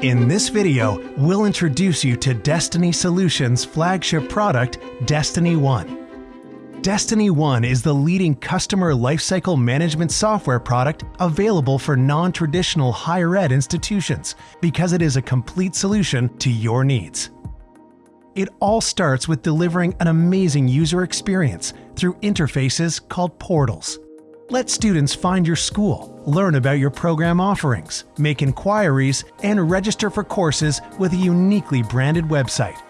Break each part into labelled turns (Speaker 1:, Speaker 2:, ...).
Speaker 1: In this video, we'll introduce you to Destiny Solutions' flagship product, Destiny One. Destiny One is the leading customer lifecycle management software product available for non-traditional higher ed institutions because it is a complete solution to your needs. It all starts with delivering an amazing user experience through interfaces called portals. Let students find your school, learn about your program offerings, make inquiries, and register for courses with a uniquely branded website.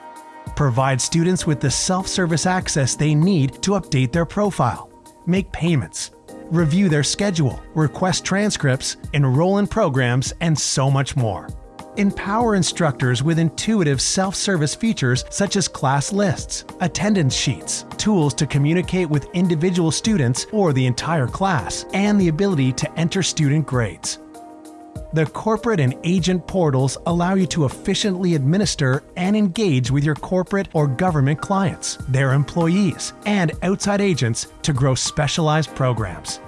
Speaker 1: Provide students with the self-service access they need to update their profile, make payments, review their schedule, request transcripts, enroll in programs, and so much more. Empower instructors with intuitive self-service features such as class lists, attendance sheets, tools to communicate with individual students or the entire class, and the ability to enter student grades. The corporate and agent portals allow you to efficiently administer and engage with your corporate or government clients, their employees, and outside agents to grow specialized programs.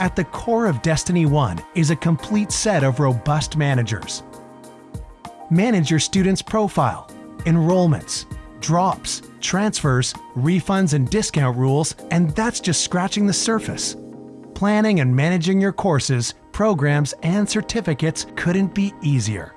Speaker 1: At the core of Destiny One is a complete set of robust managers. Manage your student's profile, enrollments, drops, transfers, refunds, and discount rules, and that's just scratching the surface. Planning and managing your courses, programs, and certificates couldn't be easier.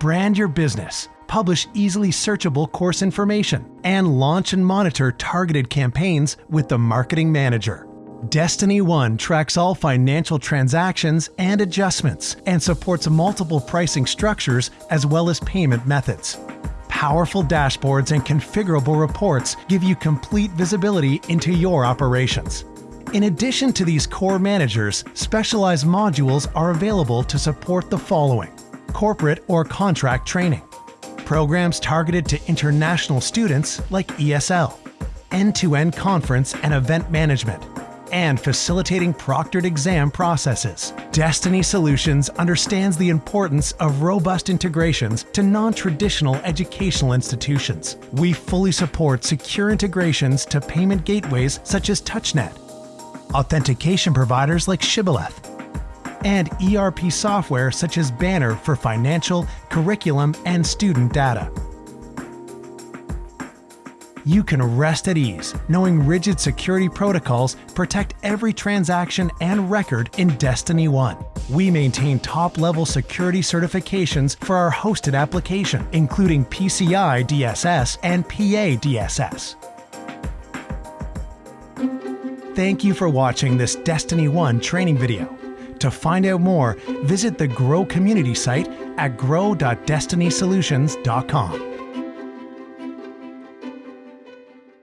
Speaker 1: Brand your business, publish easily searchable course information, and launch and monitor targeted campaigns with the Marketing Manager. Destiny One tracks all financial transactions and adjustments and supports multiple pricing structures as well as payment methods. Powerful dashboards and configurable reports give you complete visibility into your operations. In addition to these core managers, specialized modules are available to support the following corporate or contract training, programs targeted to international students like ESL, end to end conference and event management and facilitating proctored exam processes. Destiny Solutions understands the importance of robust integrations to non-traditional educational institutions. We fully support secure integrations to payment gateways such as TouchNet, authentication providers like Shibboleth, and ERP software such as Banner for financial, curriculum, and student data you can rest at ease knowing rigid security protocols protect every transaction and record in Destiny One. We maintain top-level security certifications for our hosted application, including PCI DSS and PA DSS. Thank you for watching this Destiny One training video. To find out more, visit the Grow community site at grow.destinysolutions.com.